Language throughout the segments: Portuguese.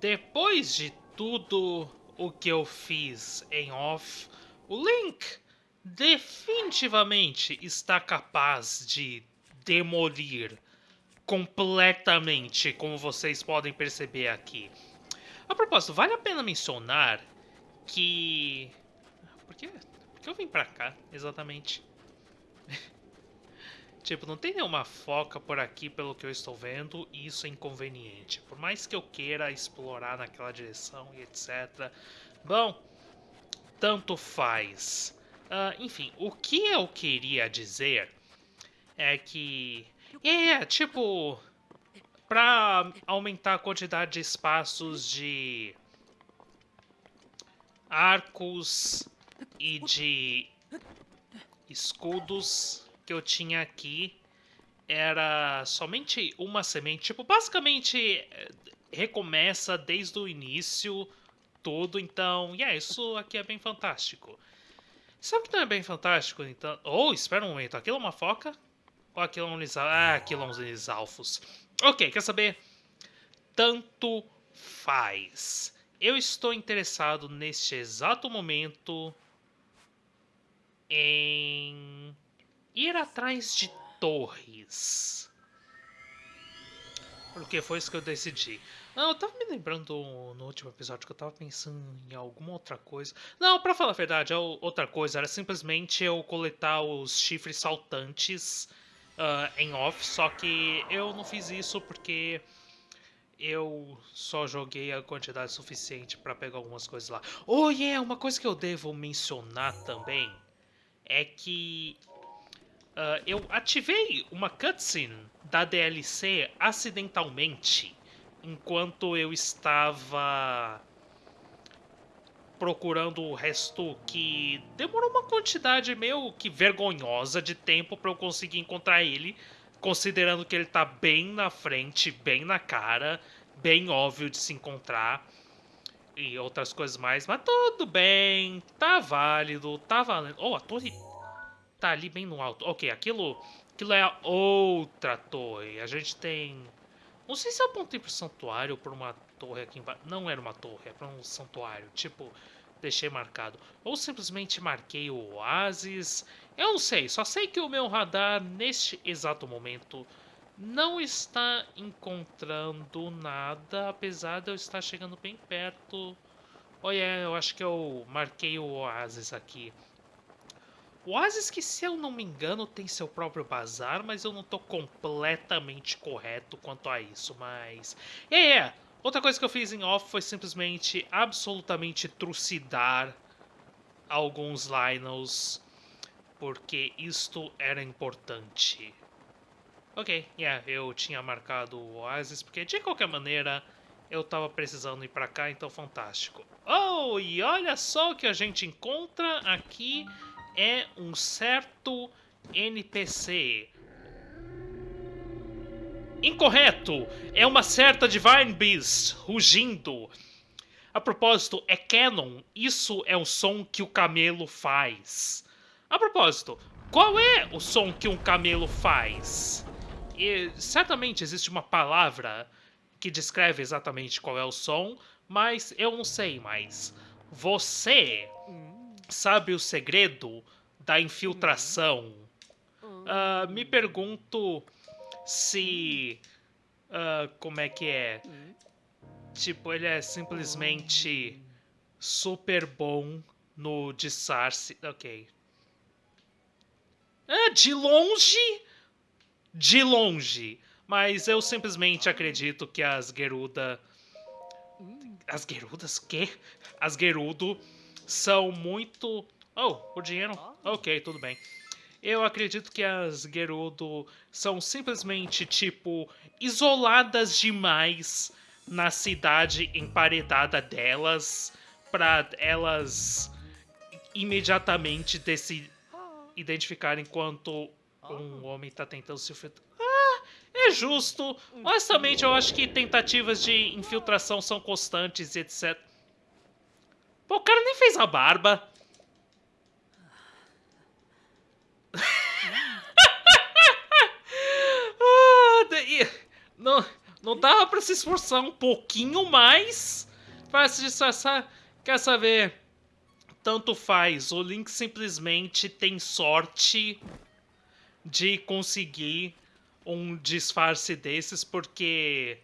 depois de tudo o que eu fiz em off, o Link definitivamente está capaz de demolir completamente, como vocês podem perceber aqui. A propósito, vale a pena mencionar que... Por que, Por que eu vim pra cá, exatamente? tipo, não tem nenhuma foca por aqui, pelo que eu estou vendo, e isso é inconveniente. Por mais que eu queira explorar naquela direção e etc. Bom, tanto faz. Uh, enfim, o que eu queria dizer é que é, tipo, para aumentar a quantidade de espaços de arcos e de escudos que eu tinha aqui, era somente uma semente. Tipo, basicamente recomeça desde o início tudo, então, yeah, isso aqui é bem fantástico. Sabe que não é bem fantástico, então... Oh, espera um momento, aquilo é uma foca? Ou aquilo é um lisal... Ah, aquilo é um lisalfos. Ok, quer saber? Tanto faz. Eu estou interessado neste exato momento em ir atrás de torres. Porque foi isso que eu decidi. Não, eu tava me lembrando no último episódio que eu tava pensando em alguma outra coisa. Não, pra falar a verdade, é outra coisa era simplesmente eu coletar os chifres saltantes uh, em off, só que eu não fiz isso porque eu só joguei a quantidade suficiente para pegar algumas coisas lá. Oh, yeah, uma coisa que eu devo mencionar também é que uh, eu ativei uma cutscene da DLC acidentalmente enquanto eu estava procurando o resto que demorou uma quantidade meio que vergonhosa de tempo para eu conseguir encontrar ele, considerando que ele tá bem na frente, bem na cara, bem óbvio de se encontrar e outras coisas mais, mas tudo bem, tá válido, tá valendo. Oh, a torre tá ali bem no alto. OK, aquilo, aquilo é a outra torre. A gente tem não sei se eu apontei pro santuário ou por uma torre aqui embaixo. Não era uma torre, para um santuário. Tipo, deixei marcado. Ou simplesmente marquei o oásis. Eu não sei, só sei que o meu radar, neste exato momento, não está encontrando nada, apesar de eu estar chegando bem perto. Olha, eu acho que eu marquei o oásis aqui. O Oasis que, se eu não me engano, tem seu próprio bazar, mas eu não tô completamente correto quanto a isso, mas... É, é, outra coisa que eu fiz em off foi simplesmente absolutamente trucidar alguns Lionels, porque isto era importante. Ok, yeah, eu tinha marcado o Oasis, porque de qualquer maneira eu tava precisando ir pra cá, então fantástico. Oh, e olha só o que a gente encontra aqui é um certo NPC. Incorreto! É uma certa Divine Beast rugindo. A propósito, é canon. Isso é o som que o camelo faz. A propósito, qual é o som que um camelo faz? E, certamente existe uma palavra que descreve exatamente qual é o som, mas eu não sei mais. Você sabe o segredo da infiltração. Uh, me pergunto se. Uh, como é que é? Tipo, ele é simplesmente super bom no disfarce. Ok. É, de longe? De longe. Mas eu simplesmente acredito que as Geruda. As Gerudas? Que? As Gerudo são muito. Oh, o dinheiro? Ok, tudo bem. Eu acredito que as Gerudo são simplesmente, tipo, isoladas demais na cidade emparedada delas para elas imediatamente se identificarem enquanto um homem tá tentando se infiltrar. Ah, é justo. Honestamente, eu acho que tentativas de infiltração são constantes e etc. Pô, o cara nem fez a barba. ah, não, Não dava pra se esforçar um pouquinho mais pra se disfarçar? Quer saber? Tanto faz. O Link simplesmente tem sorte de conseguir um disfarce desses, porque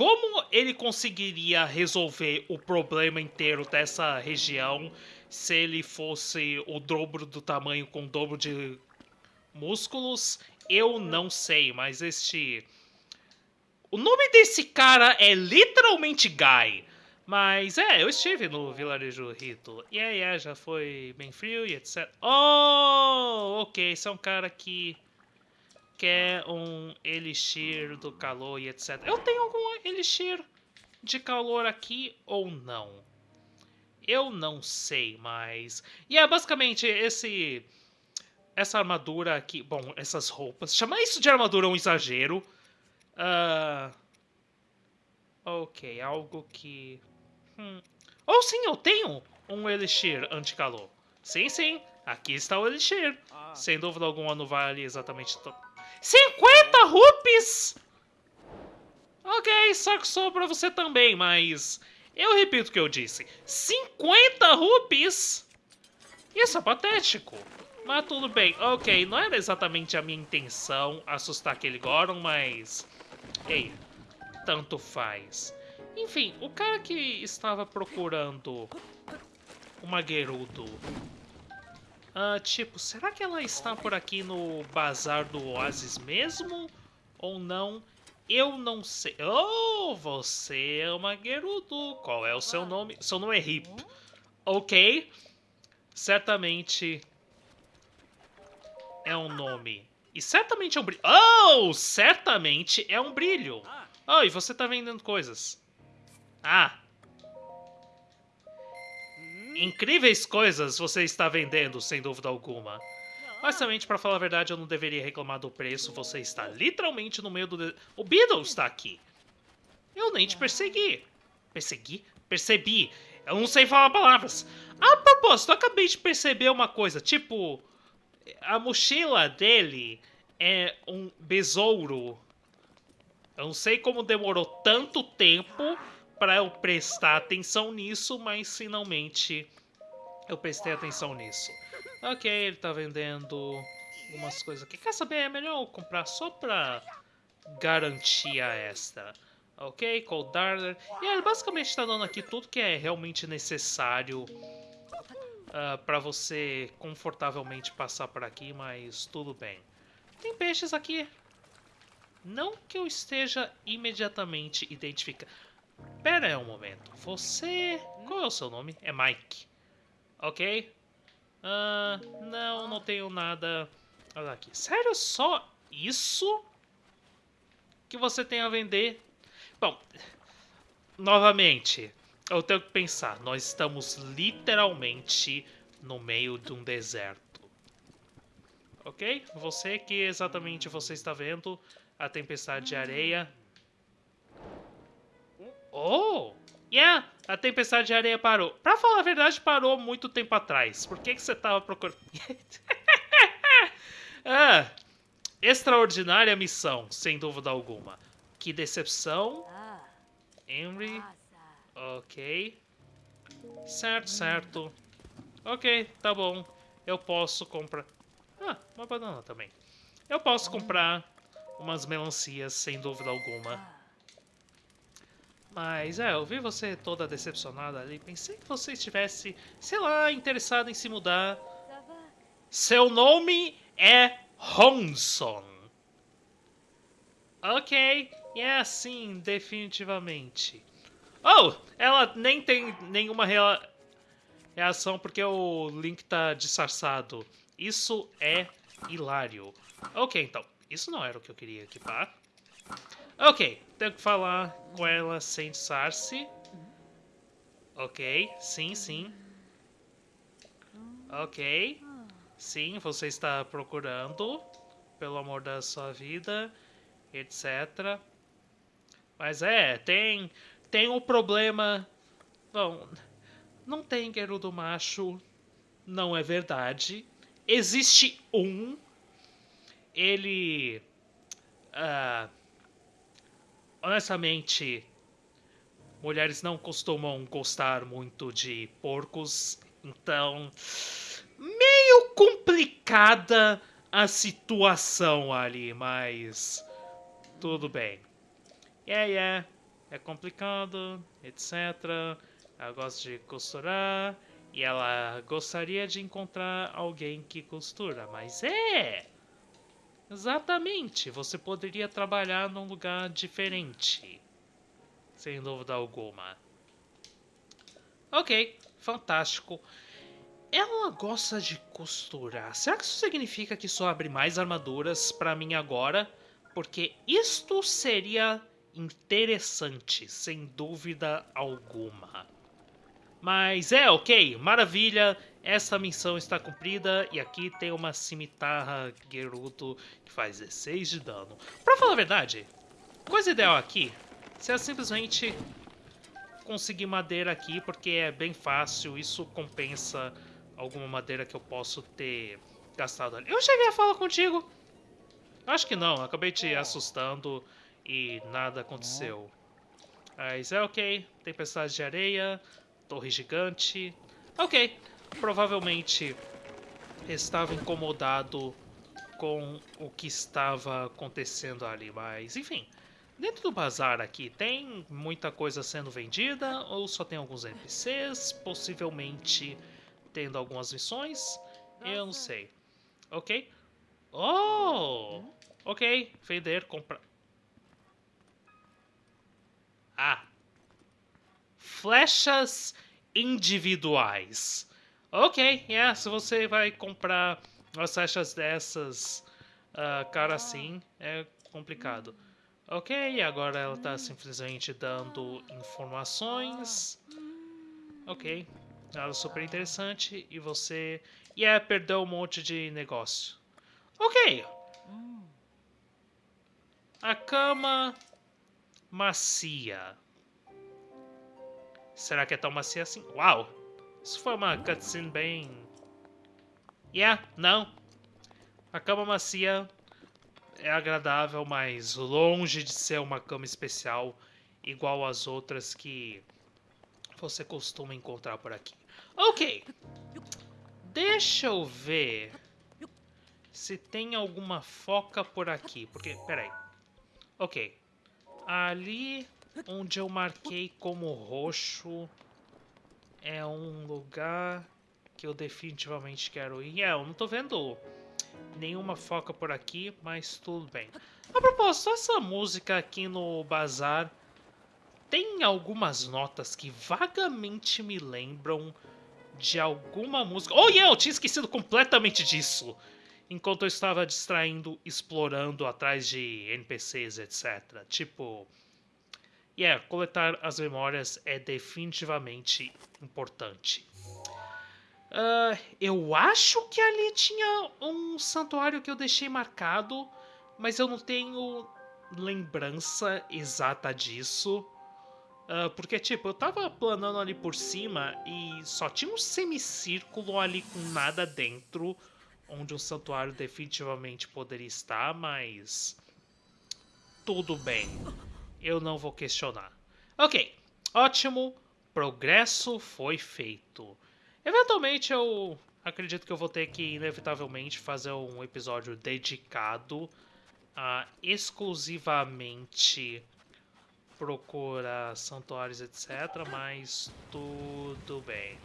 como ele conseguiria resolver o problema inteiro dessa região se ele fosse o dobro do tamanho com o dobro de músculos? Eu não sei, mas este. O nome desse cara é literalmente Guy. Mas é, eu estive no vilarejo Rito. E aí, é, já foi bem frio e etc. Oh, ok, esse é um cara que quer um elixir do calor e etc. Eu tenho algum elixir de calor aqui ou não? Eu não sei, mas... E é basicamente esse... Essa armadura aqui... Bom, essas roupas... Chamar isso de armadura é um exagero. Uh... Ok, algo que... Hum. Oh, sim, eu tenho um elixir anti-calor. Sim, sim. Aqui está o elixir. Ah. Sem dúvida alguma não vale exatamente... 50 rupees! Ok, só que pra você também, mas... Eu repito o que eu disse. 50 rupees? Isso é patético. Mas tudo bem. Ok, não era exatamente a minha intenção assustar aquele Goron, mas... Ei, tanto faz. Enfim, o cara que estava procurando uma Gerudo Uh, tipo, será que ela está por aqui no bazar do Oasis mesmo? Ou não? Eu não sei. Oh, você é uma Gerudo. Qual é o seu nome? Seu nome é Hip. Ok. Certamente é um nome. E certamente é um brilho. Oh, certamente é um brilho. Oh, e você tá vendendo coisas. Ah, Incríveis coisas você está vendendo, sem dúvida alguma. Mas também, para falar a verdade, eu não deveria reclamar do preço. Você está literalmente no meio do... De... O Beetle está aqui. Eu nem te persegui. Persegui? Percebi. Eu não sei falar palavras. A propósito, eu acabei de perceber uma coisa. Tipo, a mochila dele é um besouro. Eu não sei como demorou tanto tempo para eu prestar atenção nisso, mas finalmente eu prestei atenção nisso. Ok, ele tá vendendo umas coisas aqui. Quer saber? É melhor eu comprar só pra garantia extra. Ok, Cold Darler. E ele basicamente está dando aqui tudo que é realmente necessário uh, para você confortavelmente passar por aqui, mas tudo bem. Tem peixes aqui. Não que eu esteja imediatamente identificando. Pera um momento. Você... Qual é o seu nome? É Mike. Ok? Uh, não, não tenho nada... Olha aqui. Sério? Só isso? Que você tem a vender? Bom, novamente, eu tenho que pensar. Nós estamos literalmente no meio de um deserto. Ok? Você que exatamente você está vendo a tempestade de areia Oh! Yeah, a tempestade de areia parou. Pra falar a verdade, parou muito tempo atrás. Por que, que você tava procurando... ah, extraordinária missão, sem dúvida alguma. Que decepção. Henry. Ok. Certo, certo. Ok, tá bom. Eu posso comprar... Ah, uma banana também. Eu posso comprar umas melancias, sem dúvida alguma. Mas é, eu vi você toda decepcionada ali. Pensei que você estivesse, sei lá, interessada em se mudar. Seu nome é Honson. Ok, é assim, definitivamente. Oh, ela nem tem nenhuma rea reação porque o Link tá disfarçado. Isso é hilário. Ok, então, isso não era o que eu queria equipar. Ok, tenho que falar com ela sem disfarce. Ok, sim, sim. Ok. Sim, você está procurando, pelo amor da sua vida, etc. Mas é, tem tem um problema. Bom, não tem Gerudo macho, não é verdade. Existe um. Ele uh, honestamente, mulheres não costumam gostar muito de porcos, então meio complicada a situação ali, mas tudo bem. Yeah, yeah, é complicado, etc. Ela gosta de costurar e ela gostaria de encontrar alguém que costura, mas é Exatamente, você poderia trabalhar num lugar diferente. Sem dúvida alguma. Ok, fantástico. Ela gosta de costurar. Será que isso significa que só abre mais armaduras para mim agora? Porque isto seria interessante, sem dúvida alguma. Mas é, ok, maravilha. Essa missão está cumprida e aqui tem uma cimitarra Gerudo que faz 16 de dano. Pra falar a verdade, coisa ideal aqui é simplesmente conseguir madeira aqui, porque é bem fácil, isso compensa alguma madeira que eu posso ter gastado ali. Eu cheguei a falar contigo? Acho que não, acabei te assustando e nada aconteceu. Mas é ok, tempestade de areia, torre gigante. Ok, provavelmente estava incomodado com o que estava acontecendo ali, mas enfim. Dentro do bazar aqui, tem muita coisa sendo vendida ou só tem alguns NPCs, possivelmente tendo algumas missões? Eu não sei. Ok? Oh! Ok, vender, comprar. Ah! Flechas individuais. Ok, yeah, se você vai comprar umas flechas dessas, uh, cara assim, é complicado. Ok, agora ela está simplesmente dando informações. Ok, nada super interessante. E você... Yeah, perdeu um monte de negócio. Ok. A cama macia. Será que é tão macia assim? Uau! Isso foi uma cutscene bem... Yeah, não. A cama macia é agradável, mas longe de ser uma cama especial igual às outras que você costuma encontrar por aqui. Ok. Deixa eu ver se tem alguma foca por aqui. Porque, peraí. Ok. Ali onde eu marquei como roxo é um lugar que eu definitivamente quero ir. É, eu não tô vendo nenhuma foca por aqui, mas tudo bem. A propósito, essa música aqui no bazar tem algumas notas que vagamente me lembram de alguma música... Oh, yeah, eu tinha esquecido completamente disso! Enquanto eu estava distraindo, explorando atrás de NPCs, etc. Tipo... Yeah, coletar as memórias é definitivamente importante. Uh, eu acho que ali tinha um santuário que eu deixei marcado, mas eu não tenho lembrança exata disso. Uh, porque, tipo, eu tava planando ali por cima e só tinha um semicírculo ali com nada dentro, onde um santuário definitivamente poderia estar, mas. Tudo bem eu não vou questionar. Ok, ótimo, progresso foi feito. Eventualmente eu acredito que eu vou ter que, inevitavelmente, fazer um episódio dedicado a exclusivamente procurar santuários, etc. Mas tudo bem.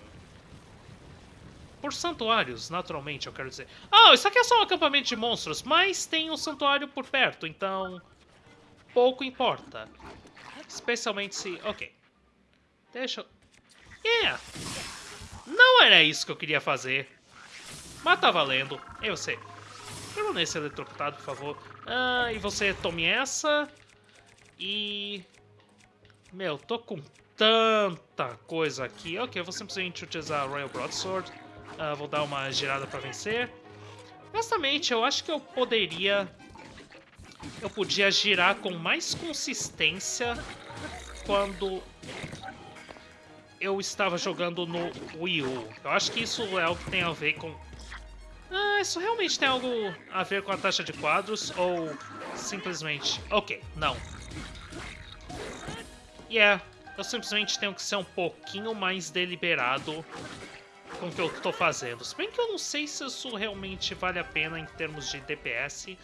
Por santuários, naturalmente, eu quero dizer. Oh, isso aqui é só um acampamento de monstros, mas tem um santuário por perto, então pouco importa. Especialmente se... Ok. Deixa eu... Yeah! Não era isso que eu queria fazer. Mas tá valendo. E você? Permaneça eletrocutado, por favor. Ah, e você tome essa. E... Meu, tô com tanta coisa aqui. Ok, eu vou simplesmente utilizar a Royal Broadsword. Ah, vou dar uma girada pra vencer. Honestamente, eu acho que eu poderia eu podia girar com mais consistência quando eu estava jogando no Wii U. Eu acho que isso é algo que tem a ver com... Ah, isso realmente tem algo a ver com a taxa de quadros ou simplesmente... Ok, não. yeah, eu simplesmente tenho que ser um pouquinho mais deliberado com o que eu tô fazendo. Se bem que eu não sei se isso realmente vale a pena em termos de DPS,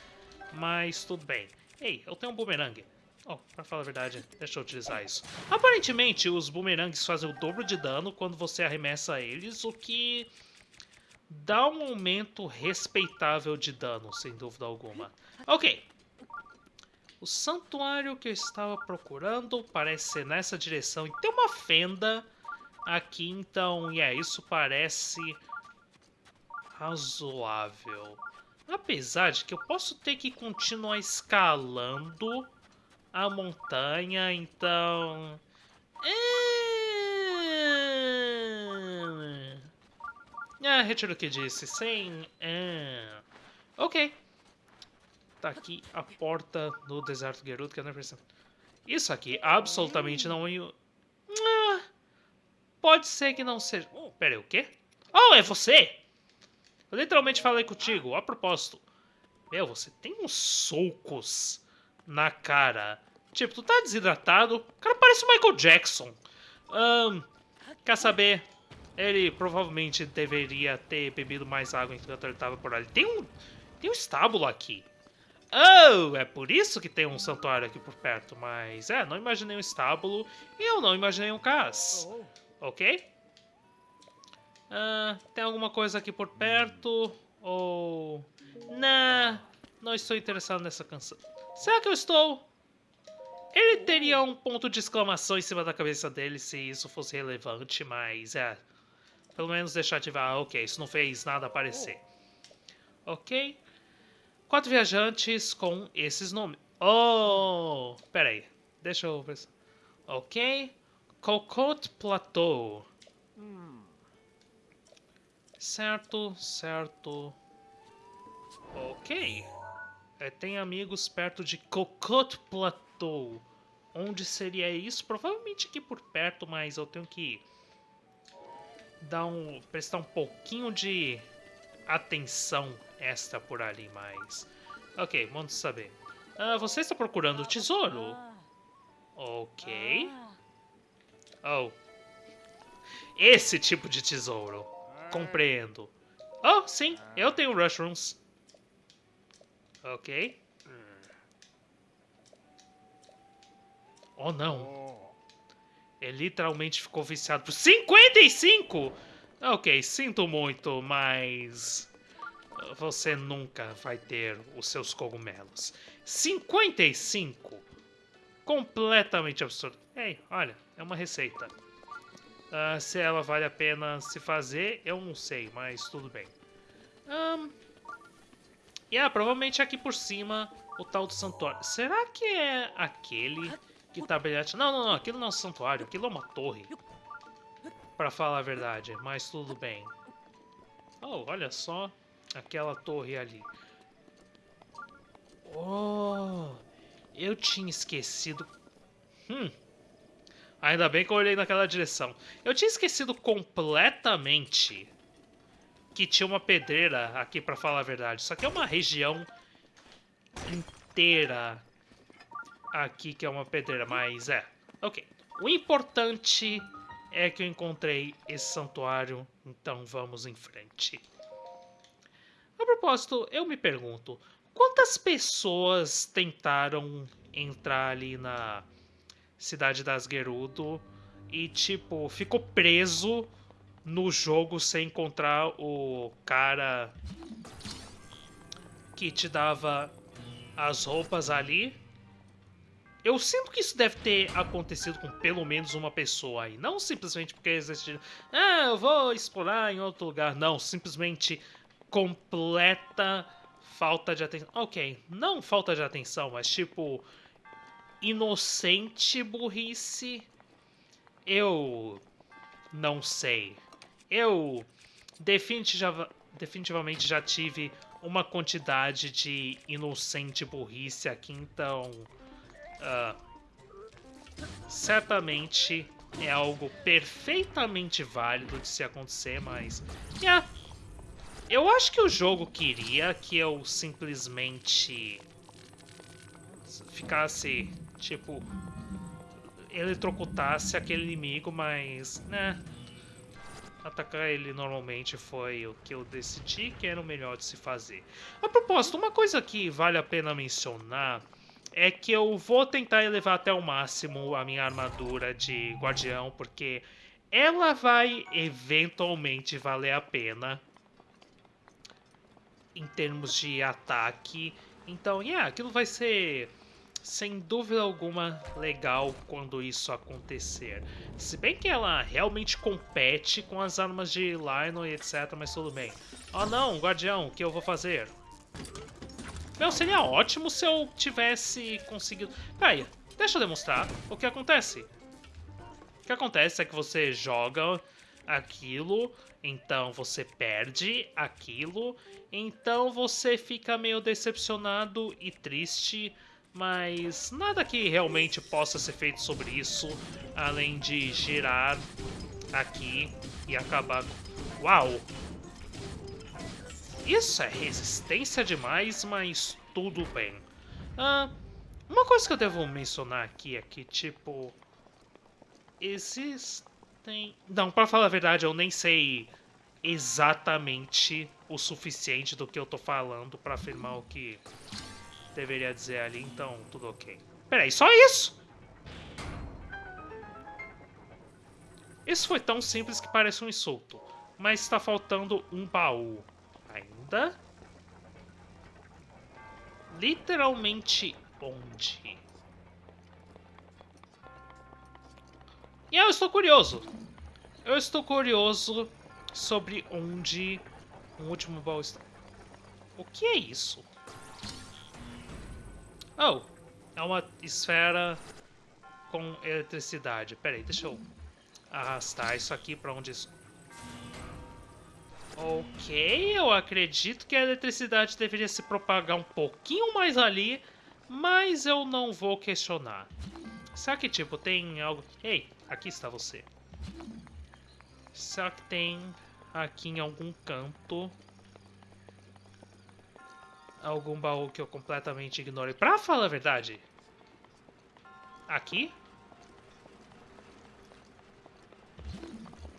mas tudo bem. Ei, eu tenho um boomerang. Oh, pra falar a verdade, deixa eu utilizar isso. Aparentemente, os boomerangs fazem o dobro de dano quando você arremessa eles, o que dá um aumento respeitável de dano, sem dúvida alguma. Ok. O santuário que eu estava procurando parece ser nessa direção e tem uma fenda aqui, então, yeah, isso parece razoável. Apesar de que eu posso ter que continuar escalando a montanha, então... É... Ah, retiro o que disse, sem... É... Ok. Tá aqui a porta do deserto Gerudo, que eu não percebo. Isso aqui absolutamente não... Ah, pode ser que não seja... Oh, o quê? Oh, é você! Eu literalmente falei contigo, a propósito. Meu, você tem uns socos na cara. Tipo, tu tá desidratado. O cara parece o Michael Jackson. Um, quer saber? Ele provavelmente deveria ter bebido mais água enquanto ele tava por ali. Tem um, tem um estábulo aqui. Oh, é por isso que tem um santuário aqui por perto. Mas, é, não imaginei um estábulo e eu não imaginei um cais. Ok? Uh, tem alguma coisa aqui por perto? Ou... Nah, não estou interessado nessa canção. Será que eu estou? Ele teria um ponto de exclamação em cima da cabeça dele se isso fosse relevante, mas é... Pelo menos deixar ativar. Ah, ok, isso não fez nada aparecer. Ok. Quatro viajantes com esses nomes. Oh! Pera aí. Deixa eu. Ok. Cocotte Plateau. Certo, certo. Ok. É, tem amigos perto de Cocotte Plateau. Onde seria isso? Provavelmente aqui por perto, mas eu tenho que dar um, prestar um pouquinho de atenção extra por ali, mas... Ok, vamos saber. Ah, você está procurando o tesouro? Ok. Oh. Esse tipo de tesouro. Compreendo. Oh, sim, eu tenho mushrooms. Ok. Oh, não. Ele literalmente ficou viciado por 55! Ok, sinto muito, mas... Você nunca vai ter os seus cogumelos. 55! Completamente absurdo. Ei, olha, é uma receita. Uh, se ela vale a pena se fazer, eu não sei, mas tudo bem. Um, Yeah, provavelmente aqui por cima o tal do santuário. Será que é aquele que tá brilhante? Não, não, não. Aquilo não é um santuário. Aquilo é uma torre. Pra falar a verdade. Mas tudo bem. Oh, olha só. Aquela torre ali. Oh, eu tinha esquecido... Hum. Ainda bem que eu olhei naquela direção. Eu tinha esquecido completamente que tinha uma pedreira aqui, para falar a verdade. Isso aqui é uma região inteira aqui que é uma pedreira, mas é. Ok. O importante é que eu encontrei esse santuário, então vamos em frente. A propósito, eu me pergunto, quantas pessoas tentaram entrar ali na cidade das Gerudo e, tipo, ficou preso no jogo sem encontrar o cara que te dava as roupas ali. Eu sinto que isso deve ter acontecido com pelo menos uma pessoa aí. Não simplesmente porque existe... Ah, eu vou explorar em outro lugar. Não, simplesmente completa falta de atenção. Ok, não falta de atenção, mas tipo... Inocente burrice. Eu... Não sei. Eu definitiva, definitivamente já tive uma quantidade de inocente burrice aqui, então... Uh, certamente é algo perfeitamente válido de se acontecer, mas... Yeah, eu acho que o jogo queria que eu simplesmente ficasse, tipo, eletrocutasse aquele inimigo, mas, né, atacar ele normalmente foi o que eu decidi que era o melhor de se fazer. A propósito, uma coisa que vale a pena mencionar é que eu vou tentar elevar até o máximo a minha armadura de guardião, porque ela vai eventualmente valer a pena em termos de ataque. Então, yeah, aquilo vai ser sem dúvida alguma legal quando isso acontecer. Se bem que ela realmente compete com as armas de Lionel e etc, mas tudo bem. Oh não, guardião, o que eu vou fazer? Meu, seria ótimo se eu tivesse conseguido... Peraí, deixa eu demonstrar o que acontece. O que acontece é que você joga aquilo, então você perde aquilo, então você fica meio decepcionado e triste mas nada que realmente possa ser feito sobre isso, além de girar aqui e acabar... Uau! Isso é resistência demais, mas tudo bem. Ah, uma coisa que eu devo mencionar aqui é que, tipo... Existem... Não, pra falar a verdade, eu nem sei exatamente o suficiente do que eu tô falando para afirmar o que deveria dizer ali, então tudo ok. Peraí, só isso? Isso foi tão simples que parece um insulto. Mas está faltando um baú. Ainda? Literalmente onde? E eu estou curioso. Eu estou curioso sobre onde o último baú está. O que é isso? Oh, é uma esfera com eletricidade. Pera aí, deixa eu arrastar isso aqui para onde isso... Ok, eu acredito que a eletricidade deveria se propagar um pouquinho mais ali, mas eu não vou questionar. Será que, tipo, tem algo... Ei, aqui está você. Será que tem aqui em algum canto algum baú que eu completamente ignore. Pra falar a verdade, aqui,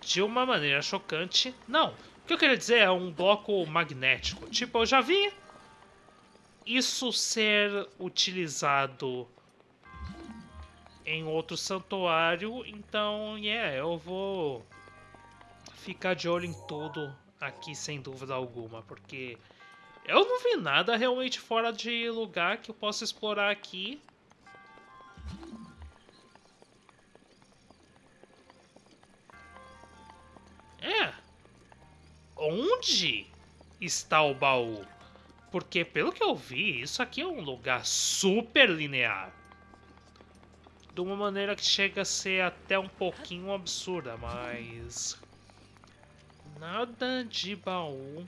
de uma maneira chocante, não. O que eu queria dizer é um bloco magnético. Tipo, eu já vi isso ser utilizado em outro santuário, então, yeah, eu vou ficar de olho em tudo aqui sem dúvida alguma, porque eu não vi nada realmente fora de lugar que eu possa explorar aqui. É. Onde está o baú? Porque, pelo que eu vi, isso aqui é um lugar super linear. De uma maneira que chega a ser até um pouquinho absurda, mas... Nada de baú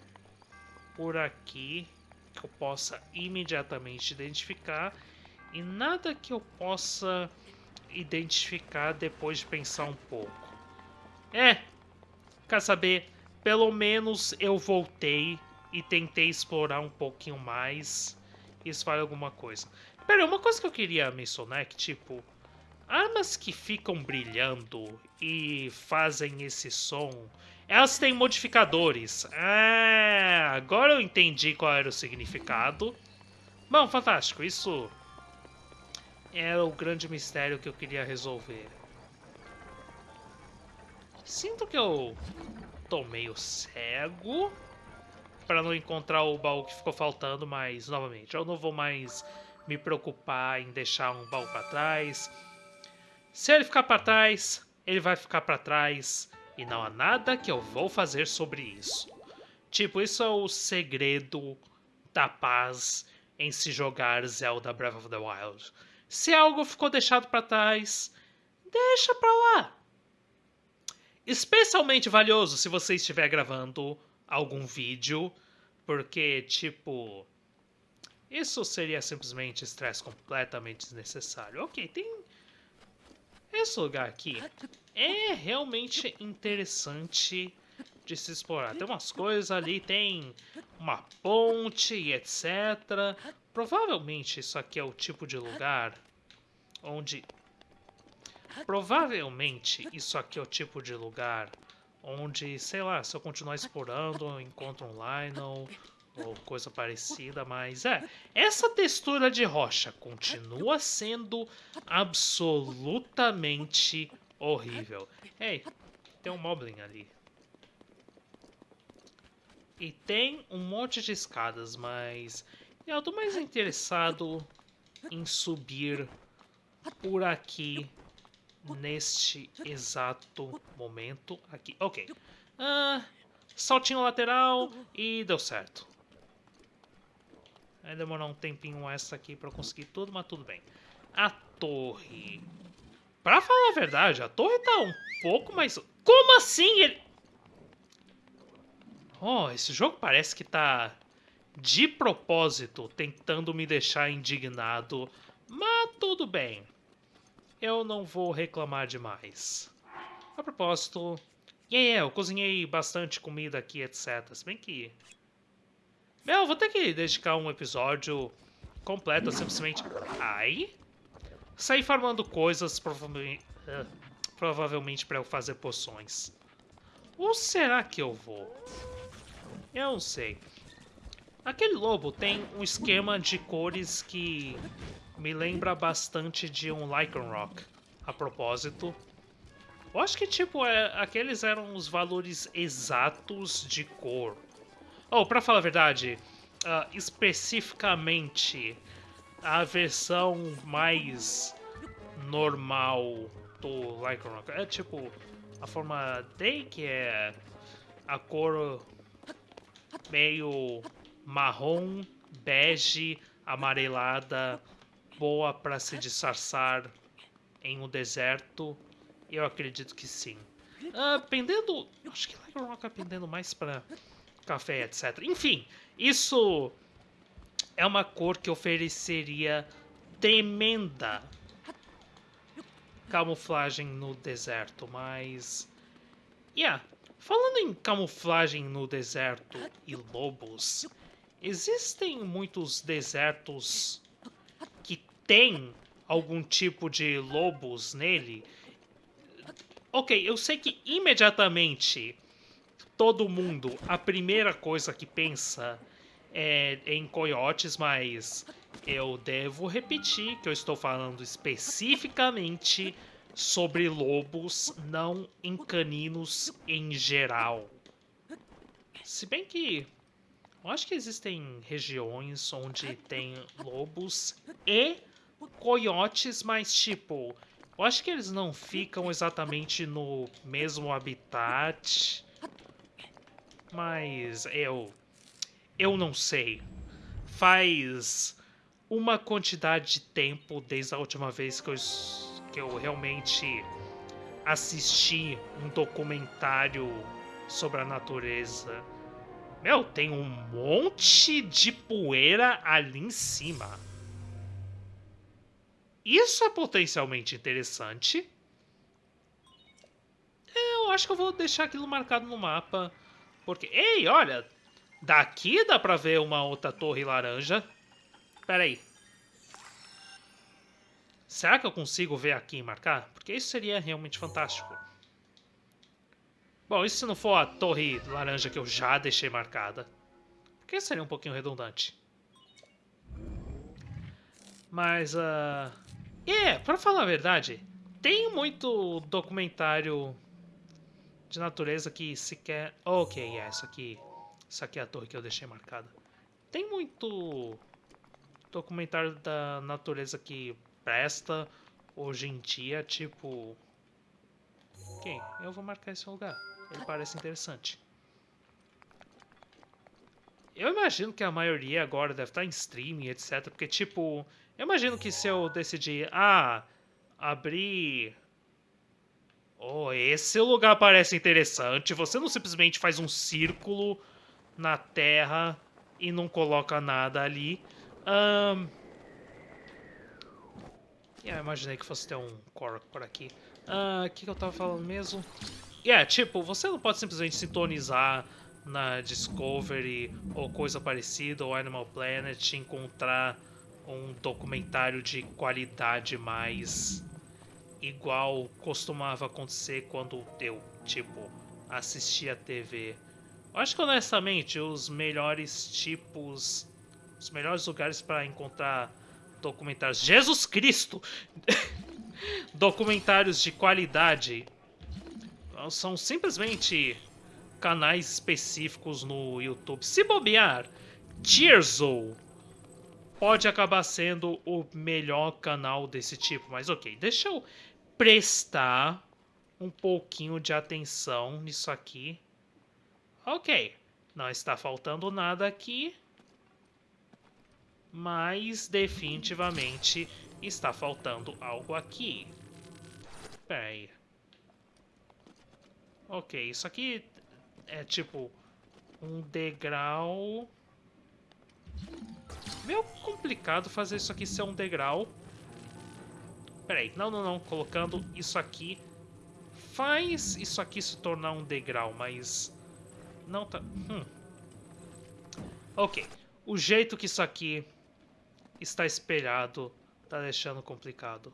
por aqui que eu possa imediatamente identificar e nada que eu possa identificar depois de pensar um pouco. É, quer saber? Pelo menos eu voltei e tentei explorar um pouquinho mais. Isso vale alguma coisa. Pera, uma coisa que eu queria mencionar é que, tipo, armas que ficam brilhando e fazem esse som elas têm modificadores. Ah, agora eu entendi qual era o significado. Bom, fantástico. Isso era o grande mistério que eu queria resolver. Sinto que eu tô meio cego para não encontrar o baú que ficou faltando, mas, novamente, eu não vou mais me preocupar em deixar um baú para trás. Se ele ficar para trás, ele vai ficar para trás e não há nada que eu vou fazer sobre isso. Tipo, isso é o segredo da paz em se jogar Zelda Breath of the Wild. Se algo ficou deixado para trás, deixa pra lá. Especialmente valioso se você estiver gravando algum vídeo, porque, tipo, isso seria simplesmente estresse completamente desnecessário. Ok, tem esse lugar aqui é realmente interessante de se explorar. Tem umas coisas ali, tem uma ponte e etc. Provavelmente isso aqui é o tipo de lugar onde... Provavelmente isso aqui é o tipo de lugar onde, sei lá, se eu continuar explorando, eu encontro um Lionel ou coisa parecida, mas é, essa textura de rocha continua sendo absolutamente horrível. Ei, tem um Moblin ali. E tem um monte de escadas, mas eu tô mais interessado em subir por aqui neste exato momento aqui. Ok. Ah, saltinho lateral e deu certo. Vai demorar um tempinho essa aqui pra conseguir tudo, mas tudo bem. A torre. Pra falar a verdade, a torre tá um pouco mais... Como assim ele... Oh, esse jogo parece que tá de propósito tentando me deixar indignado, mas tudo bem. Eu não vou reclamar demais. A propósito, yeah, yeah, eu cozinhei bastante comida aqui, etc. Se bem que... Meu, vou ter que dedicar um episódio completo simplesmente... Ai... Sair farmando coisas, provavelmente, uh, provavelmente para eu fazer poções. Ou será que eu vou? Eu não sei. Aquele lobo tem um esquema de cores que me lembra bastante de um Lycanroc. A propósito, eu acho que tipo é, aqueles eram os valores exatos de cor. Oh, para falar a verdade, uh, especificamente a versão mais normal do Lycanroc é tipo a forma D que é a cor meio marrom, bege, amarelada, boa para se disfarçar em um deserto? Eu acredito que sim. Uh, pendendo. Acho que Rock é pendendo mais para café, etc. Enfim, isso é uma cor que ofereceria tremenda camuflagem no deserto, mas. Yeah, Falando em camuflagem no deserto e lobos, existem muitos desertos que têm algum tipo de lobos nele? Ok, eu sei que imediatamente todo mundo, a primeira coisa que pensa é em coiotes, mas eu devo repetir que eu estou falando especificamente sobre lobos, não em caninos em geral. Se bem que eu acho que existem regiões onde tem lobos e coiotes, mas tipo, eu acho que eles não ficam exatamente no mesmo habitat. Mas eu eu não sei. Faz uma quantidade de tempo desde a última vez que eu que eu realmente assisti um documentário sobre a natureza. Meu, tem um monte de poeira ali em cima. Isso é potencialmente interessante. Eu acho que eu vou deixar aquilo marcado no mapa. Porque, ei, olha, daqui dá pra ver uma outra torre laranja. Pera aí. Será que eu consigo ver aqui e marcar? Porque isso seria realmente fantástico. Bom, isso se não for a torre laranja que eu já deixei marcada. Porque seria um pouquinho redundante. Mas, uh... É, pra falar a verdade, tem muito documentário de natureza que sequer... Ok, é, isso aqui... Isso aqui é a torre que eu deixei marcada. Tem muito documentário da natureza que presta hoje em dia, tipo... Ok, eu vou marcar esse lugar. Ele parece interessante. Eu imagino que a maioria agora deve estar em streaming, etc. Porque, tipo, eu imagino que se eu decidir, ah, abrir... Oh, esse lugar parece interessante. Você não simplesmente faz um círculo na terra e não coloca nada ali. Um, Yeah, imaginei que fosse ter um Korok por aqui. O uh, que, que eu tava falando mesmo? Yeah, tipo, você não pode simplesmente sintonizar na Discovery ou coisa parecida, ou Animal Planet, encontrar um documentário de qualidade mais igual costumava acontecer quando eu, tipo, assistia TV. Acho que honestamente os melhores tipos, os melhores lugares para encontrar documentários. Jesus Cristo! documentários de qualidade são simplesmente canais específicos no YouTube. Se bobear, Tearzo pode acabar sendo o melhor canal desse tipo. Mas ok, deixa eu prestar um pouquinho de atenção nisso aqui. Ok, não está faltando nada aqui. Mas definitivamente está faltando algo aqui. Pera aí. Ok, isso aqui é tipo um degrau... Meio complicado fazer isso aqui ser um degrau. Peraí, não, não, não. Colocando isso aqui faz isso aqui se tornar um degrau, mas não tá... Hum. Ok. O jeito que isso aqui está espelhado tá deixando complicado.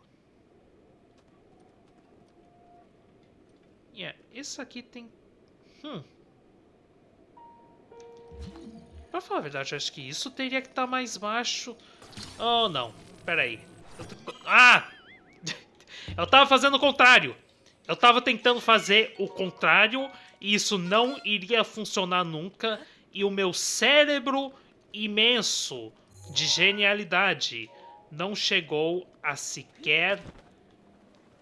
Yeah, isso aqui tem... Hum. Pra falar a verdade, eu acho que isso teria que estar tá mais baixo. Oh, não. Pera aí. Eu Ah! eu tava fazendo o contrário. Eu tava tentando fazer o contrário e isso não iria funcionar nunca. E o meu cérebro imenso de genialidade não chegou a sequer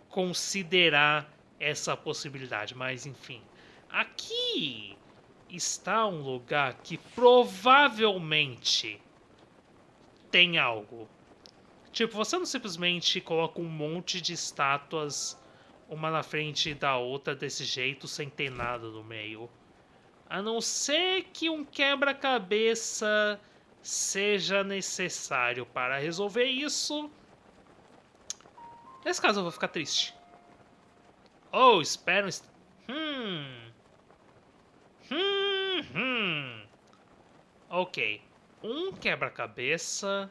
considerar essa possibilidade. Mas enfim, aqui está um lugar que provavelmente tem algo. Tipo, você não simplesmente coloca um monte de estátuas uma na frente da outra desse jeito, sem ter nada no meio. A não ser que um quebra-cabeça seja necessário para resolver isso. Nesse caso eu vou ficar triste. Oh, espera um... Hum... Hum, hum... Ok. Um quebra-cabeça...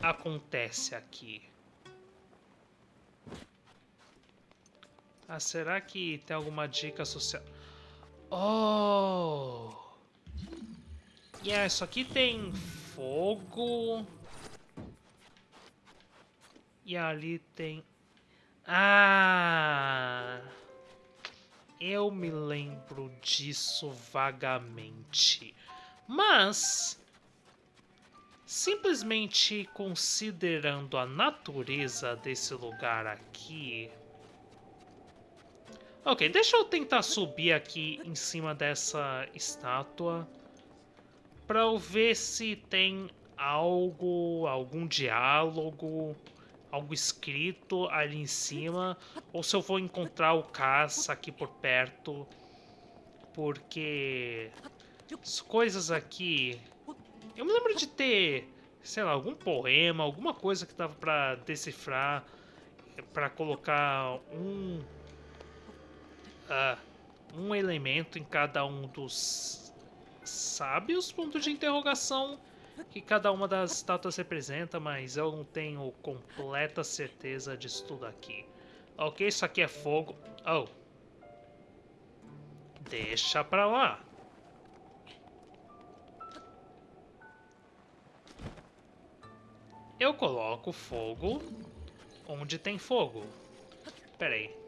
Acontece aqui. Ah, será que tem alguma dica social? Oh! Yeah, isso aqui tem fogo. E ali tem... Ah! Eu me lembro disso vagamente. Mas... Simplesmente considerando a natureza desse lugar aqui... Ok, deixa eu tentar subir aqui em cima dessa estátua para eu ver se tem algo, algum diálogo, algo escrito ali em cima, ou se eu vou encontrar o caça aqui por perto, porque as coisas aqui... Eu me lembro de ter, sei lá, algum poema, alguma coisa que dava para decifrar, para colocar um uh, um elemento em cada um dos sábios, ponto de interrogação, que cada uma das estátuas representa, mas eu não tenho completa certeza disso tudo aqui. Ok, isso aqui é fogo. Oh. Deixa pra lá. Eu coloco fogo onde tem fogo. Pera aí.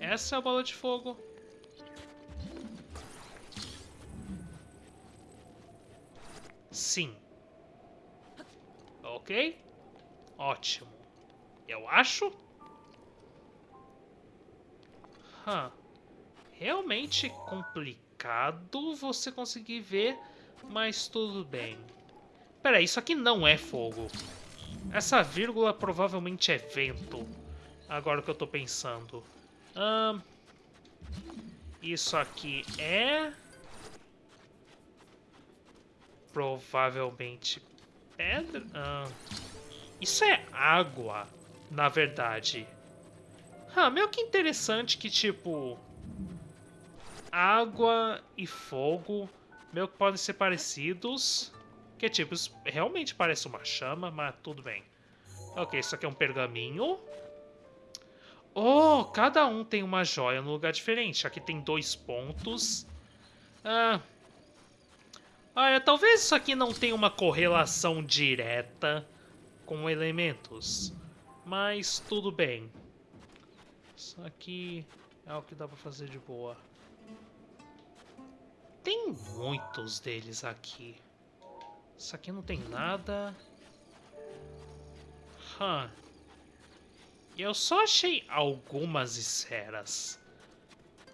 Essa é a bola de fogo. Sim. Ok? Ótimo. Eu acho. Huh. Realmente complicado você conseguir ver, mas tudo bem. Pera, isso aqui não é fogo. Essa vírgula provavelmente é vento. Agora que eu tô pensando. Isso aqui é... Provavelmente pedra. isso é água, na verdade. Ah, meio que interessante que, tipo... Água e fogo meio que podem ser parecidos. Que, tipo, realmente parece uma chama, mas tudo bem. Ok, isso aqui é um pergaminho. Oh, cada um tem uma joia no lugar diferente. Aqui tem dois pontos. Ah. Olha, talvez isso aqui não tenha uma correlação direta com elementos. Mas tudo bem. Isso aqui é o que dá pra fazer de boa. Tem muitos deles aqui. Isso aqui não tem nada. Huh. Eu só achei algumas esferas.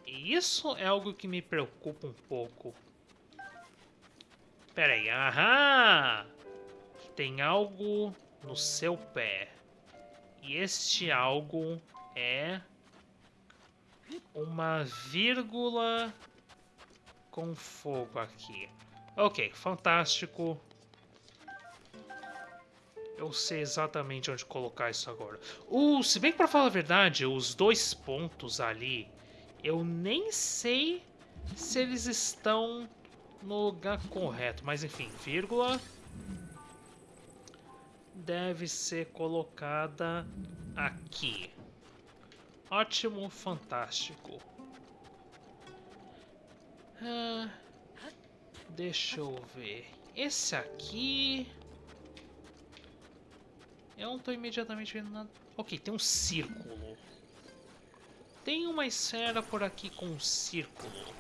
E isso é algo que me preocupa um pouco. Pera aí, aham! Tem algo no seu pé. E este algo é uma vírgula com fogo aqui. Ok, fantástico. Eu sei exatamente onde colocar isso agora. Uh, se bem que pra falar a verdade, os dois pontos ali, eu nem sei se eles estão no lugar correto. Mas enfim, vírgula deve ser colocada aqui. Ótimo, fantástico. Ah, deixa eu ver. Esse aqui... Eu não tô imediatamente vendo nada. Ok, tem um círculo. Tem uma esfera por aqui com um círculo.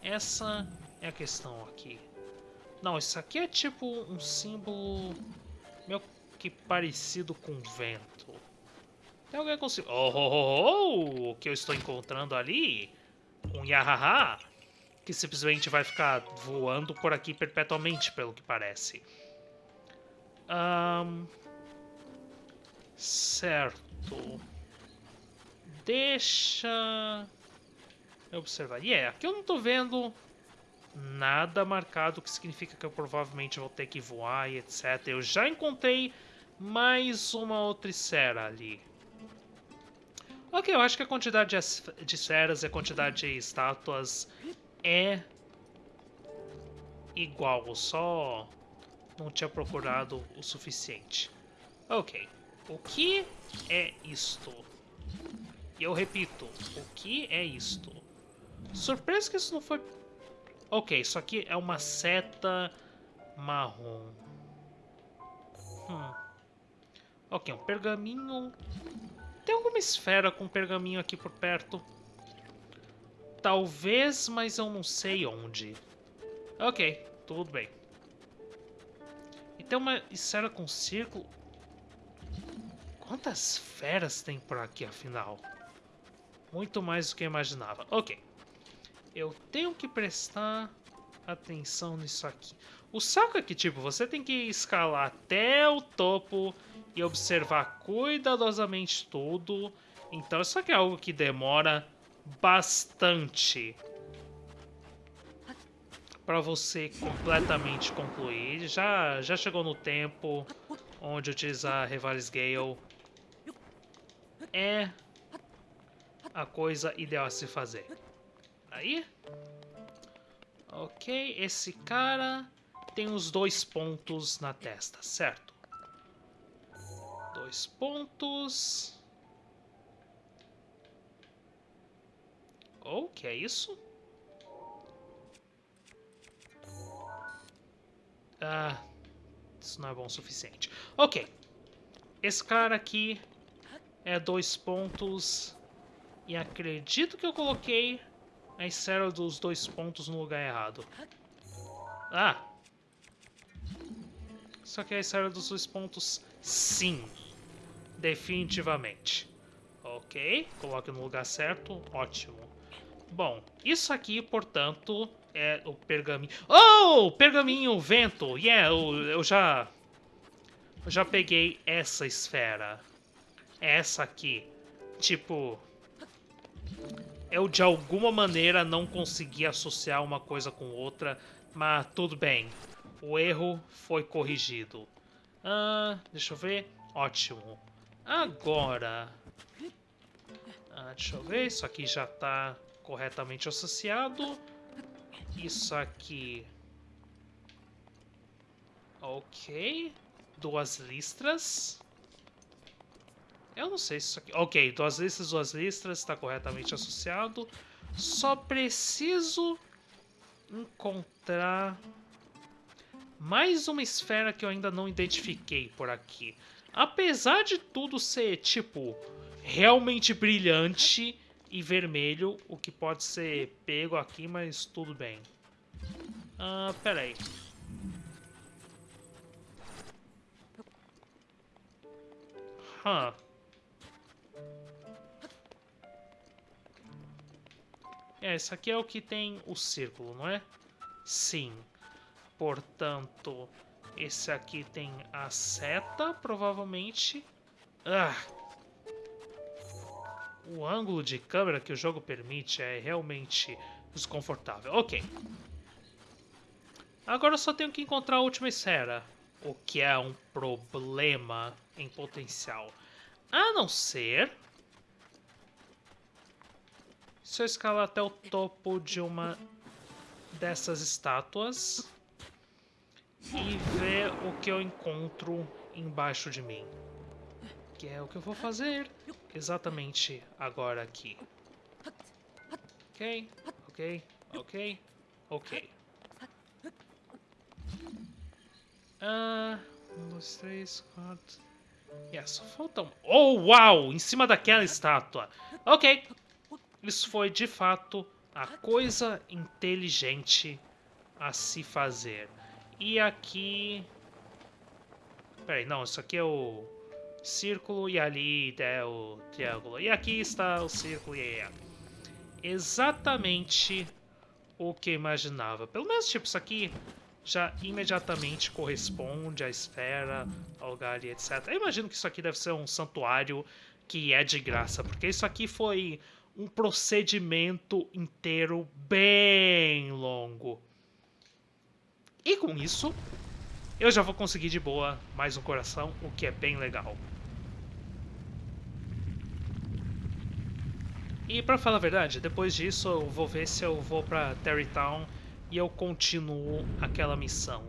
Essa é a questão aqui. Não, isso aqui é tipo um símbolo meio que parecido com vento. Tem alguém com... Oh, oh, oh, oh, o que eu estou encontrando ali? Um Yahaha. Que simplesmente vai ficar voando por aqui perpetuamente, pelo que parece. Um, Certo. Deixa eu observar. E yeah, aqui eu não tô vendo nada marcado, que significa que eu provavelmente vou ter que voar e etc. Eu já encontrei mais uma outra esfera ali. Ok, eu acho que a quantidade de, de esferas e a quantidade de estátuas é igual, só não tinha procurado o suficiente. Ok. O que é isto? E eu repito, o que é isto? Surpresa que isso não foi... Ok, isso aqui é uma seta marrom. Hum. Ok, um pergaminho. Tem alguma esfera com pergaminho aqui por perto? Talvez, mas eu não sei onde. Ok, tudo bem. E tem uma esfera com círculo. Quantas feras tem por aqui, afinal? Muito mais do que eu imaginava. Ok. Eu tenho que prestar atenção nisso aqui. O saco é que, tipo, você tem que escalar até o topo e observar cuidadosamente tudo. Então, isso aqui é algo que demora bastante para você completamente concluir. Já, já chegou no tempo onde utilizar Revales Gale é a coisa ideal a se fazer. Aí. Ok, esse cara tem os dois pontos na testa, certo? Dois pontos. Oh, que é isso? Ah, isso não é bom o suficiente. Ok. Esse cara aqui é dois pontos. E acredito que eu coloquei a esfera dos dois pontos no lugar errado. Ah! Só que a esfera dos dois pontos, sim. Definitivamente. Ok, coloque no lugar certo, ótimo. Bom, isso aqui, portanto, é o pergaminho... Oh! Pergaminho, vento! Yeah, eu, eu já... Eu já peguei essa esfera essa aqui. Tipo, eu de alguma maneira não consegui associar uma coisa com outra, mas tudo bem. O erro foi corrigido. Ah, deixa eu ver. Ótimo. Agora... Ah, deixa eu ver. Isso aqui já está corretamente associado. Isso aqui... Ok. Duas listras. Eu não sei se isso aqui... Ok, duas listas, duas listas, está corretamente associado. Só preciso encontrar mais uma esfera que eu ainda não identifiquei por aqui. Apesar de tudo ser, tipo, realmente brilhante e vermelho, o que pode ser pego aqui, mas tudo bem. Ah, peraí. Huh. É, esse aqui é o que tem o círculo, não é? Sim. Portanto, esse aqui tem a seta, provavelmente. Ah! O ângulo de câmera que o jogo permite é realmente desconfortável. Ok. Agora eu só tenho que encontrar a última esfera. O que é um problema em potencial. A não ser se eu escalar até o topo de uma dessas estátuas e ver o que eu encontro embaixo de mim. Que é o que eu vou fazer exatamente agora aqui. Ok, ok, ok, ok. Ah, um, dois, três, quatro... Yeah, só faltam... Oh, uau! Em cima daquela estátua. Ok, isso foi de fato a coisa inteligente a se fazer. E aqui. Peraí, não, isso aqui é o círculo e ali é o triângulo. E aqui está o círculo e é exatamente o que imaginava. Pelo menos, tipo, isso aqui já imediatamente corresponde à esfera, ao lugar etc. Eu imagino que isso aqui deve ser um santuário que é de graça, porque isso aqui foi um procedimento inteiro bem longo. E com isso, eu já vou conseguir de boa mais um coração, o que é bem legal. E pra falar a verdade, depois disso eu vou ver se eu vou pra Terrytown e eu continuo aquela missão.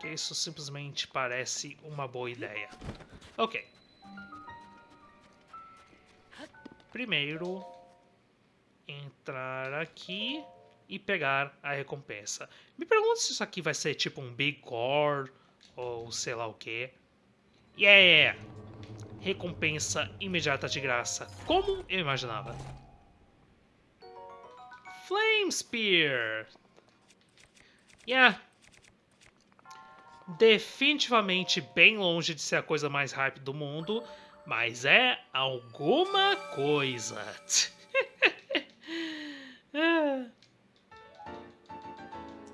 Que isso simplesmente parece uma boa ideia. Ok. primeiro entrar aqui e pegar a recompensa. Me pergunto se isso aqui vai ser tipo um Big Core ou sei lá o que. Yeah! Recompensa imediata de graça, como eu imaginava. Flame Spear! Yeah! Definitivamente bem longe de ser a coisa mais hype do mundo, mas é alguma coisa.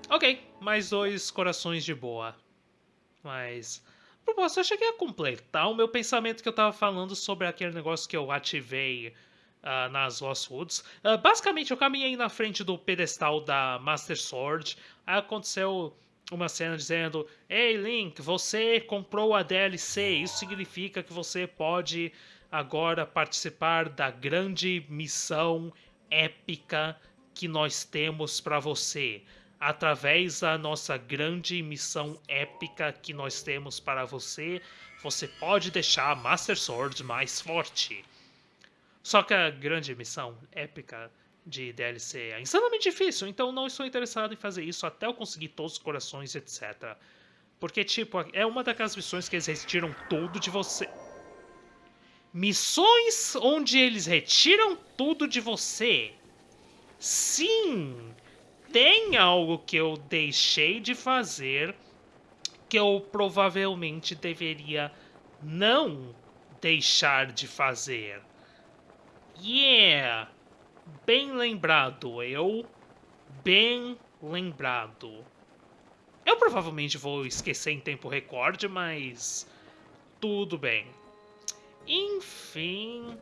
ok, mais dois corações de boa. Mas, a propósito, eu cheguei a completar o meu pensamento que eu tava falando sobre aquele negócio que eu ativei uh, nas Lost Woods. Uh, basicamente, eu caminhei na frente do pedestal da Master Sword. Aí aconteceu uma cena dizendo: Ei, Link, você comprou a DLC. Isso significa que você pode agora participar da grande missão épica que nós temos para você. Através da nossa grande missão épica que nós temos para você, você pode deixar a Master Sword mais forte. Só que a grande missão épica de DLC é insanamente difícil, então não estou interessado em fazer isso até eu conseguir todos os corações, etc. Porque, tipo, é uma daquelas missões que eles retiram tudo de você. Missões onde eles retiram tudo de você. Sim! Tem algo que eu deixei de fazer que eu provavelmente deveria não deixar de fazer. Yeah! Bem lembrado, eu. Bem lembrado. Eu provavelmente vou esquecer em tempo recorde, mas. Tudo bem. Enfim.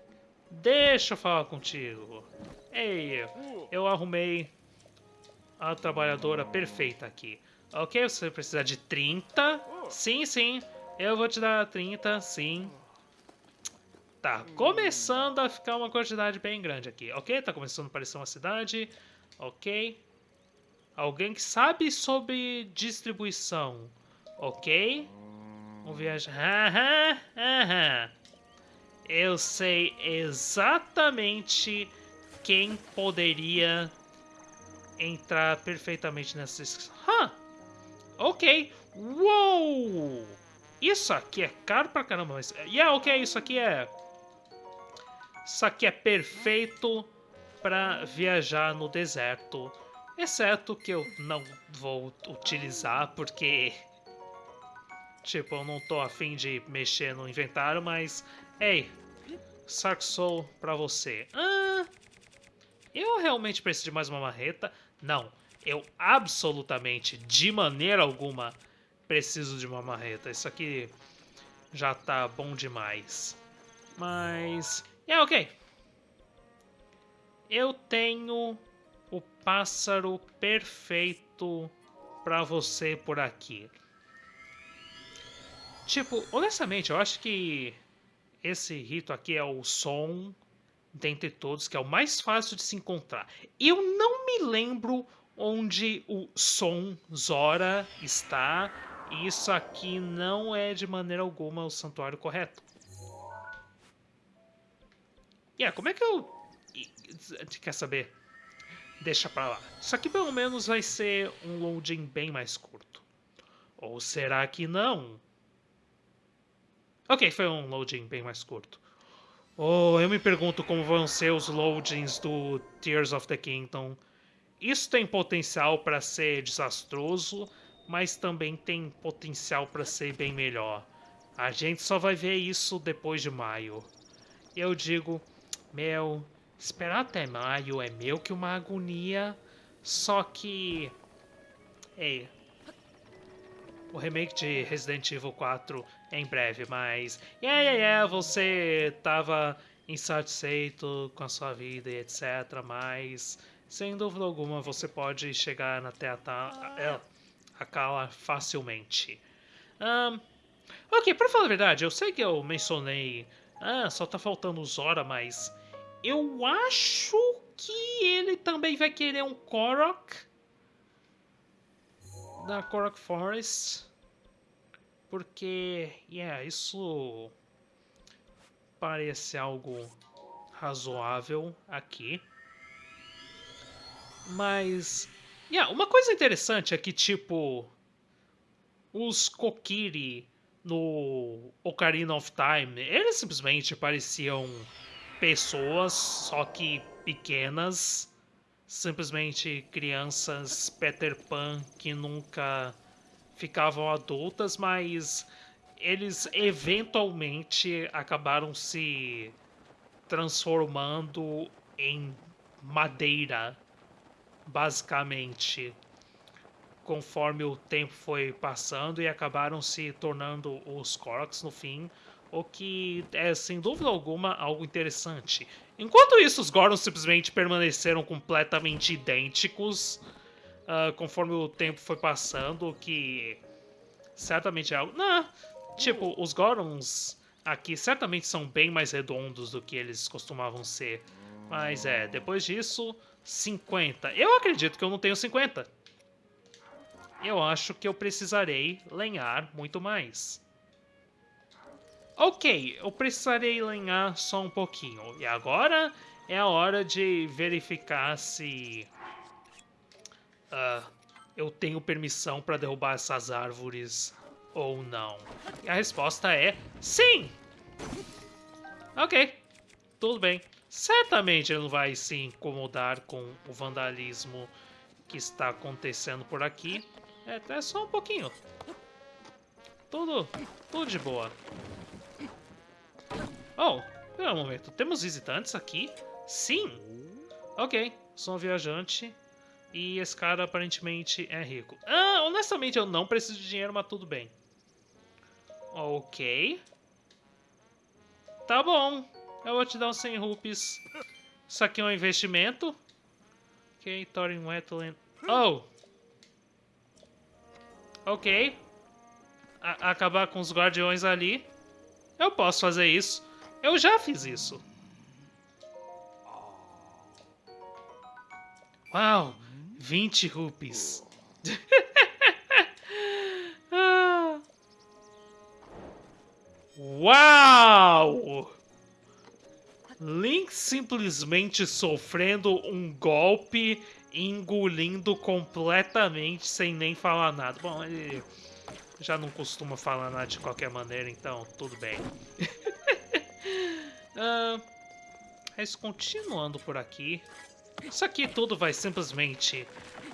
Deixa eu falar contigo. Ei, eu arrumei a trabalhadora perfeita aqui. Ok, você precisa de 30. Sim, sim. Eu vou te dar 30, sim. Tá começando a ficar uma quantidade bem grande aqui. Ok, tá começando a parecer uma cidade. Ok. Alguém que sabe sobre distribuição. Ok. Um viajante. Aham, aham. Eu sei exatamente quem poderia entrar perfeitamente nessa. Hã? Ok. Uou! Isso aqui é caro pra caramba, mas. Yeah, ok, isso aqui é. Isso aqui é perfeito para viajar no deserto. Exceto que eu não vou utilizar porque. Tipo, eu não tô afim de mexer no inventário, mas. Ei, Sark Soul pra você. Ah, eu realmente preciso de mais uma marreta? Não, eu absolutamente, de maneira alguma, preciso de uma marreta. Isso aqui já tá bom demais. Mas... É, ok. Eu tenho o pássaro perfeito pra você por aqui. Tipo, honestamente, eu acho que esse rito aqui é o som dentre todos, que é o mais fácil de se encontrar. Eu não me lembro onde o som Zora está, isso aqui não é de maneira alguma o santuário correto. E yeah, como é que eu... Quer saber? Deixa pra lá. Isso aqui pelo menos vai ser um loading bem mais curto. Ou será que não? Ok, foi um loading bem mais curto. Oh, eu me pergunto como vão ser os loadings do Tears of the Kingdom. Isso tem potencial para ser desastroso, mas também tem potencial para ser bem melhor. A gente só vai ver isso depois de maio. Eu digo, meu, esperar até maio é meio que uma agonia, só que... Ei, o remake de Resident Evil 4 em breve, mas... Yeah, yeah, yeah, você tava insatisfeito com a sua vida e etc, mas... Sem dúvida alguma, você pode chegar até a, a, a Kala facilmente. Um, ok, pra falar a verdade, eu sei que eu mencionei... Ah, só tá faltando Zora, mas... Eu acho que ele também vai querer um Korok da Korok Forest. Porque, yeah, isso parece algo razoável aqui. Mas, yeah, uma coisa interessante é que, tipo, os Kokiri no Ocarina of Time, eles simplesmente pareciam pessoas, só que pequenas simplesmente crianças Peter Pan que nunca ficavam adultas, mas eles eventualmente acabaram se transformando em madeira, basicamente, conforme o tempo foi passando e acabaram se tornando os Korks no fim, o que é sem dúvida alguma algo interessante. Enquanto isso, os Gorons simplesmente permaneceram completamente idênticos uh, conforme o tempo foi passando, o que certamente é algo. Não, tipo, os Gorons aqui certamente são bem mais redondos do que eles costumavam ser. Mas é, depois disso, 50. Eu acredito que eu não tenho 50. Eu acho que eu precisarei lenhar muito mais. Ok, eu precisarei lenhar só um pouquinho. E agora é a hora de verificar se uh, eu tenho permissão para derrubar essas árvores ou não. E a resposta é sim! Ok, tudo bem. Certamente ele não vai se incomodar com o vandalismo que está acontecendo por aqui. É, é só um pouquinho. Tudo, tudo de boa. Oh, pera um momento. Temos visitantes aqui? Sim! Ok, sou um viajante e esse cara aparentemente é rico. Ah, honestamente eu não preciso de dinheiro, mas tudo bem. Ok. Tá bom. Eu vou te dar uns 100 rupees. Isso aqui é um investimento. Ok, Thorin Wetland. Oh! Ok. A acabar com os guardiões ali. Eu posso fazer isso. Eu já fiz isso. Uau, 20 rupees. Uau! Link simplesmente sofrendo um golpe, engolindo completamente sem nem falar nada. Bom, ele já não costuma falar nada de qualquer maneira, então tudo bem. uh, mas continuando por aqui, isso aqui tudo vai simplesmente,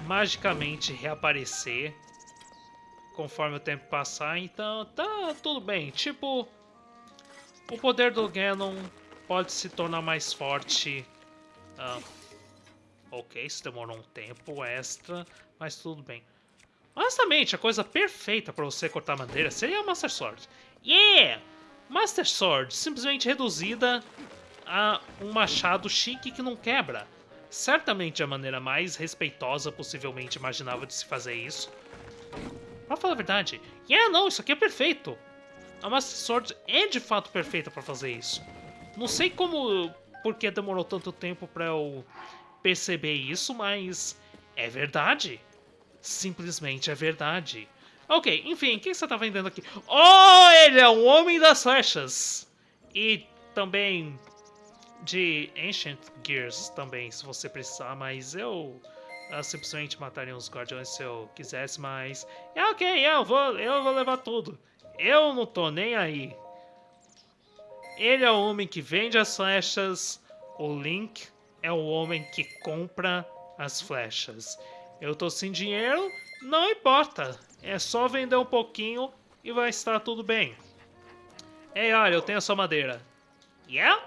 magicamente reaparecer conforme o tempo passar, então tá tudo bem. Tipo, o poder do Ganon pode se tornar mais forte. Uh, ok, isso demorou um tempo extra, mas tudo bem. Honestamente, a coisa perfeita para você cortar madeira seria a Master Sword. Yeah! Master Sword, simplesmente reduzida a um machado chique que não quebra. Certamente a maneira mais respeitosa possivelmente imaginável de se fazer isso. Pra falar a verdade, yeah, não, isso aqui é perfeito. A Master Sword é de fato perfeita para fazer isso. Não sei como, porque demorou tanto tempo para eu perceber isso, mas é verdade. Simplesmente é verdade. Ok, enfim, o que você tá vendendo aqui? Oh, ele é um homem das flechas! E também de Ancient Gears também, se você precisar, mas eu uh, simplesmente mataria os guardiões se eu quisesse, mas... É ok, eu vou, eu vou levar tudo. Eu não tô nem aí. Ele é o homem que vende as flechas, o Link é o homem que compra as flechas. Eu tô sem dinheiro, não importa. É só vender um pouquinho e vai estar tudo bem. Ei, olha, eu tenho a sua madeira. Yeah?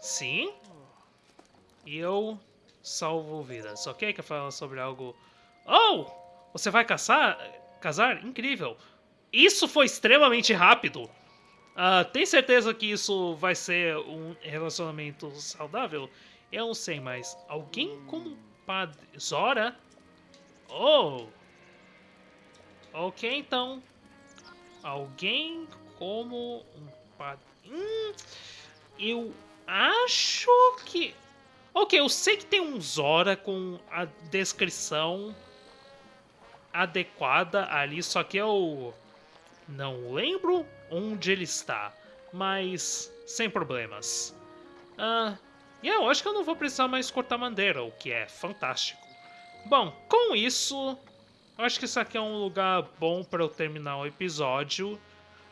Sim? E eu salvo vidas, ok? Quer falar sobre algo... Oh! Você vai caçar? Casar? Incrível. Isso foi extremamente rápido. Uh, tem certeza que isso vai ser um relacionamento saudável? Eu não sei, mas alguém como Padre Zora? Oh! Ok, então. Alguém como um padre... Hum, eu acho que... Ok, eu sei que tem um Zora com a descrição adequada ali, só que eu não lembro onde ele está, mas sem problemas. Ah, e eu acho que eu não vou precisar mais cortar madeira, o que é fantástico. Bom, com isso, acho que isso aqui é um lugar bom para eu terminar o episódio.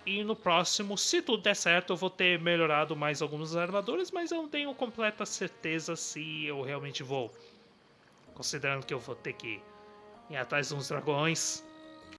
E no próximo, se tudo der certo, eu vou ter melhorado mais algumas armaduras, mas eu não tenho completa certeza se eu realmente vou. Considerando que eu vou ter que ir atrás de uns dragões.